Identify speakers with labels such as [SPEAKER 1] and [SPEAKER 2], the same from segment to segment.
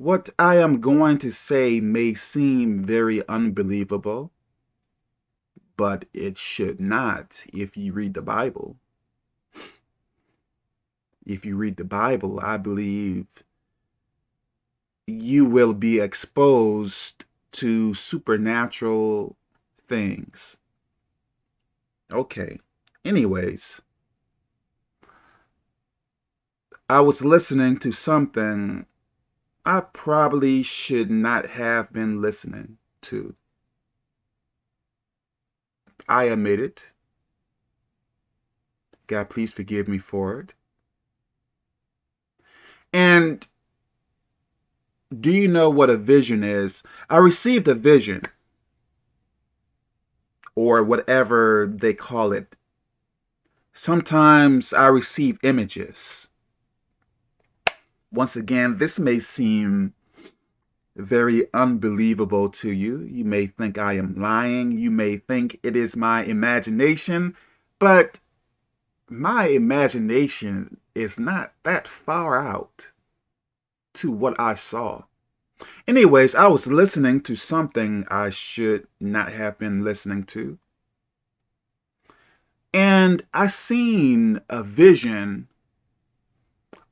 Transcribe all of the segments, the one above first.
[SPEAKER 1] What I am going to say may seem very unbelievable, but it should not if you read the Bible. If you read the Bible, I believe you will be exposed to supernatural things. Okay. Anyways, I was listening to something I probably should not have been listening to. I admit it. God, please forgive me for it. And do you know what a vision is? I received a vision, or whatever they call it. Sometimes I receive images once again, this may seem very unbelievable to you. You may think I am lying. You may think it is my imagination, but my imagination is not that far out to what I saw. Anyways, I was listening to something I should not have been listening to. And I seen a vision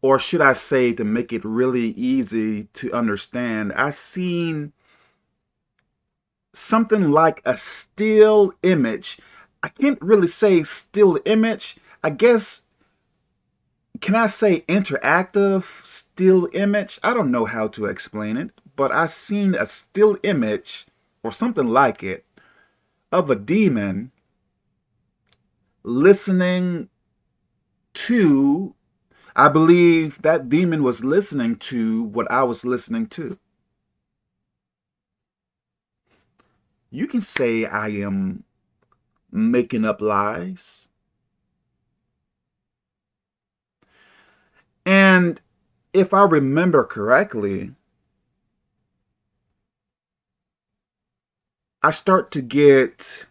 [SPEAKER 1] or should I say to make it really easy to understand, I seen something like a still image. I can't really say still image. I guess, can I say interactive still image? I don't know how to explain it, but I seen a still image or something like it of a demon listening to I believe that demon was listening to what I was listening to. You can say I am making up lies. And if I remember correctly, I start to get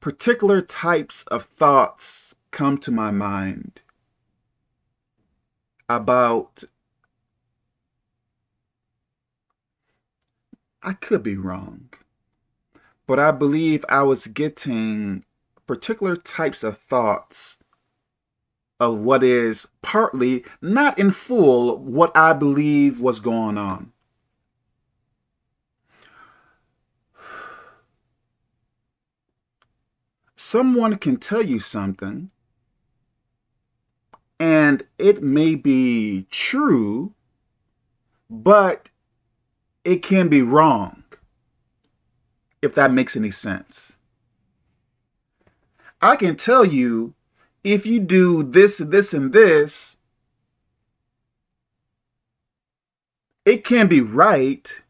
[SPEAKER 1] particular types of thoughts come to my mind about, I could be wrong, but I believe I was getting particular types of thoughts of what is partly, not in full, what I believe was going on. Someone can tell you something and it may be true, but it can be wrong, if that makes any sense. I can tell you, if you do this, this, and this, it can be right,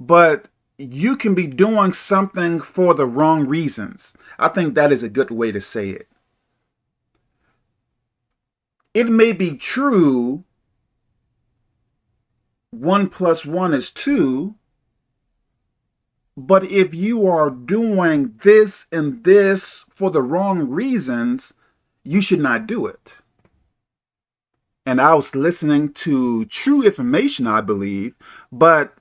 [SPEAKER 1] but you can be doing something for the wrong reasons. I think that is a good way to say it it may be true one plus one is two, but if you are doing this and this for the wrong reasons, you should not do it. And I was listening to true information, I believe, but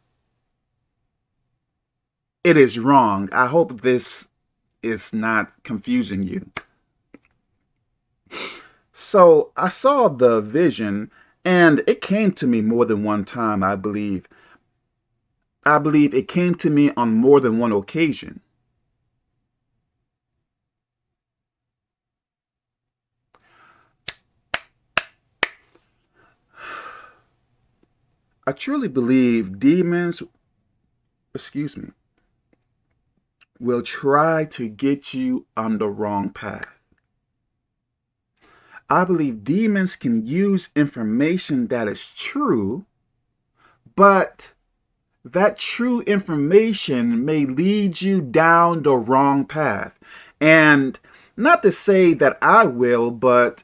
[SPEAKER 1] it is wrong. I hope this is not confusing you. So I saw the vision and it came to me more than one time, I believe. I believe it came to me on more than one occasion. I truly believe demons, excuse me, will try to get you on the wrong path. I believe demons can use information that is true, but that true information may lead you down the wrong path. And not to say that I will, but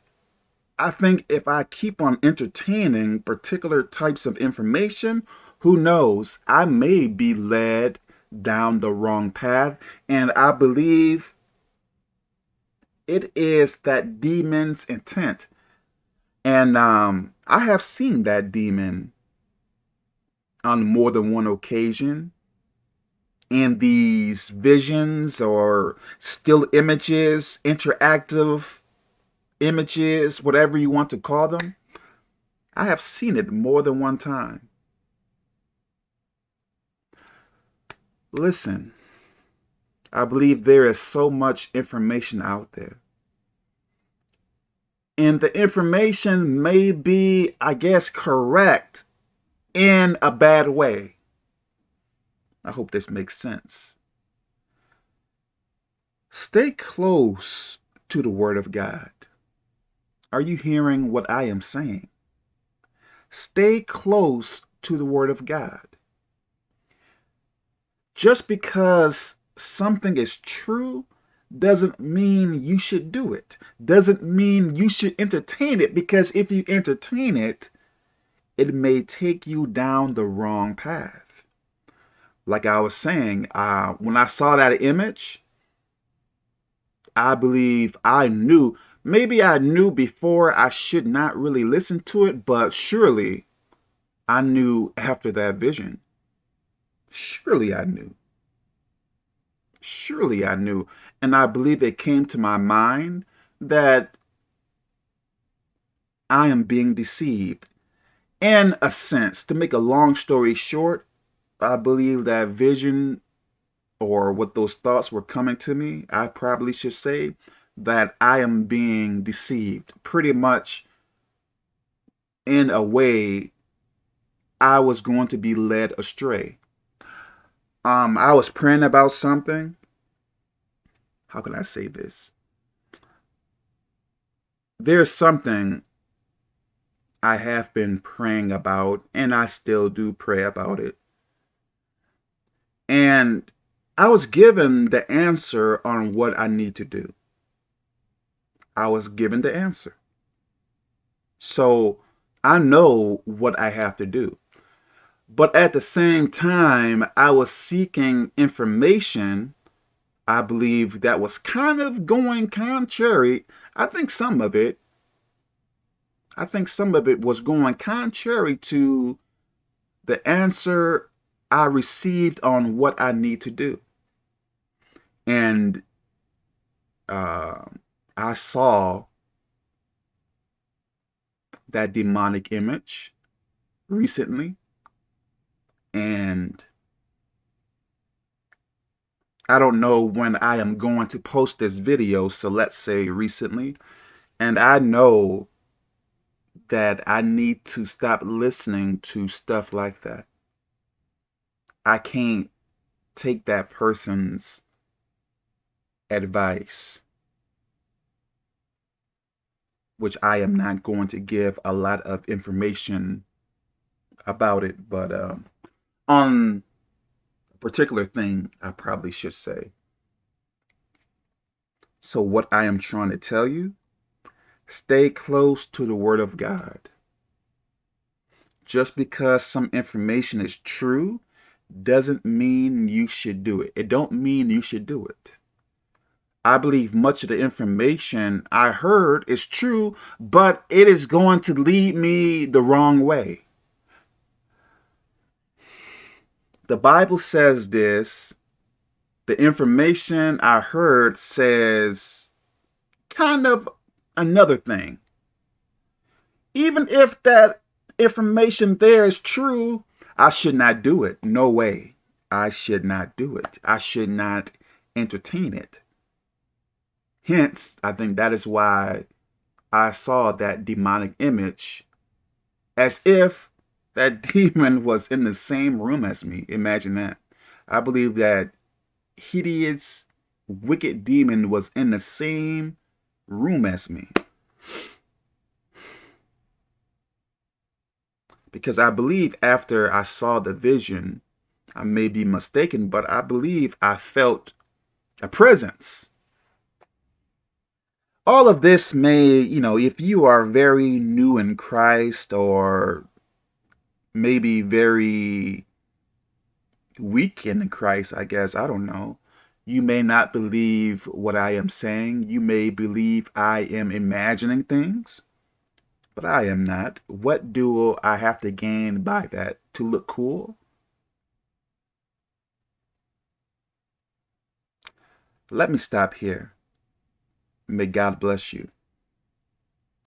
[SPEAKER 1] I think if I keep on entertaining particular types of information, who knows, I may be led down the wrong path. And I believe it is that demon's intent. And um, I have seen that demon on more than one occasion in these visions or still images, interactive images, whatever you want to call them. I have seen it more than one time. Listen, I believe there is so much information out there. And the information may be, I guess, correct in a bad way. I hope this makes sense. Stay close to the Word of God. Are you hearing what I am saying? Stay close to the Word of God. Just because something is true doesn't mean you should do it. Doesn't mean you should entertain it because if you entertain it, it may take you down the wrong path. Like I was saying, uh, when I saw that image, I believe I knew, maybe I knew before I should not really listen to it, but surely I knew after that vision. Surely I knew. Surely I knew. And I believe it came to my mind that I am being deceived in a sense, to make a long story short, I believe that vision or what those thoughts were coming to me, I probably should say that I am being deceived. Pretty much in a way, I was going to be led astray. Um, I was praying about something. How can I say this? There's something I have been praying about, and I still do pray about it. And I was given the answer on what I need to do. I was given the answer. So I know what I have to do. But at the same time, I was seeking information, I believe, that was kind of going contrary. I think some of it I think some of it was going contrary to the answer I received on what I need to do. And uh, I saw that demonic image recently. And I don't know when I am going to post this video, so let's say recently. And I know that I need to stop listening to stuff like that. I can't take that person's advice, which I am not going to give a lot of information about it, but um, on a particular thing, I probably should say. So what I am trying to tell you Stay close to the Word of God. Just because some information is true doesn't mean you should do it. It don't mean you should do it. I believe much of the information I heard is true, but it is going to lead me the wrong way. The Bible says this. The information I heard says kind of another thing. Even if that information there is true, I should not do it. No way. I should not do it. I should not entertain it. Hence, I think that is why I saw that demonic image as if that demon was in the same room as me. Imagine that. I believe that hideous, wicked demon was in the same room as me. Because I believe after I saw the vision, I may be mistaken, but I believe I felt a presence. All of this may, you know, if you are very new in Christ or maybe very weak in Christ, I guess. I don't know. You may not believe what I am saying. You may believe I am imagining things, but I am not. What do I have to gain by that? To look cool? Let me stop here. May God bless you.